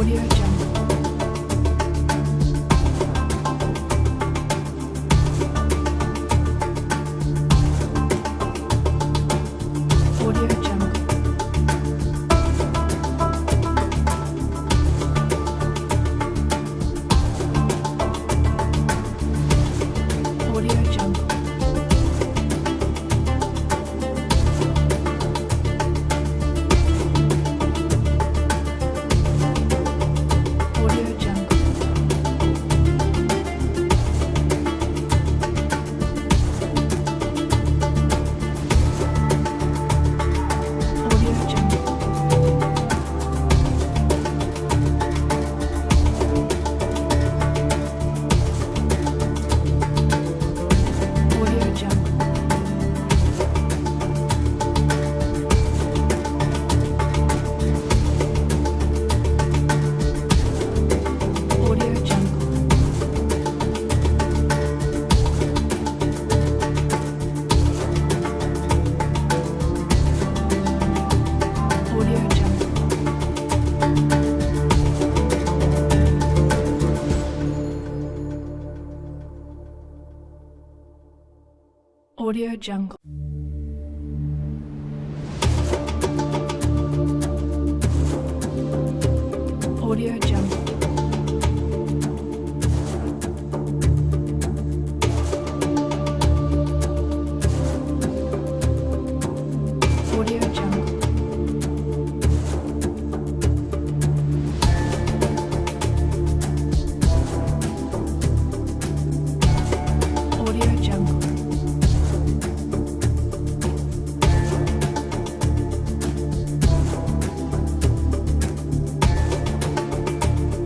Audio Jungle. Audio Jungle. Audio Jungle.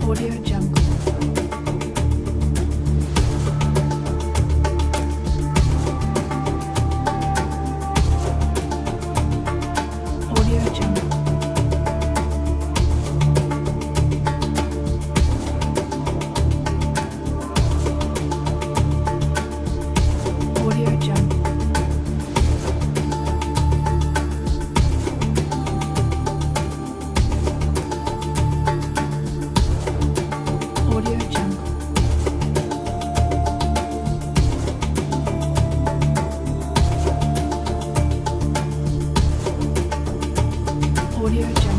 Audio Audio Jungle.